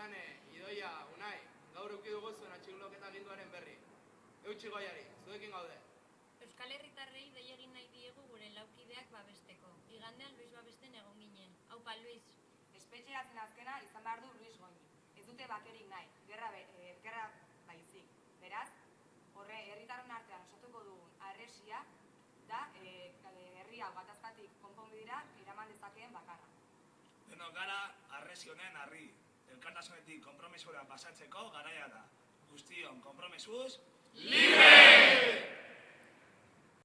Irati, goizane, idoia, unai, gaur uki dugu zuen atxikloketa ginduaren berri. Eutxi goiari, zuekin gaude. Euskal Herritarrei dei egin nahi diegu gure laukideak babesteko. Igandean Luis babesten egon ginen. Haupa, Luis. Espetxeratzen azkena izan behar du Luis Goñi. Ez dute bakerik nahi, gerra, be, e, gerra baizik. Beraz, horre herritarren artean osatuko dugun arresia da e, herri hau gatazkatik konponbidera eraman dezakeen bakarra. Denok gara arresi honen harri. Elkartasunetik konpromisora pasatzeko garaia da. Guztion konpromesuz, Libre!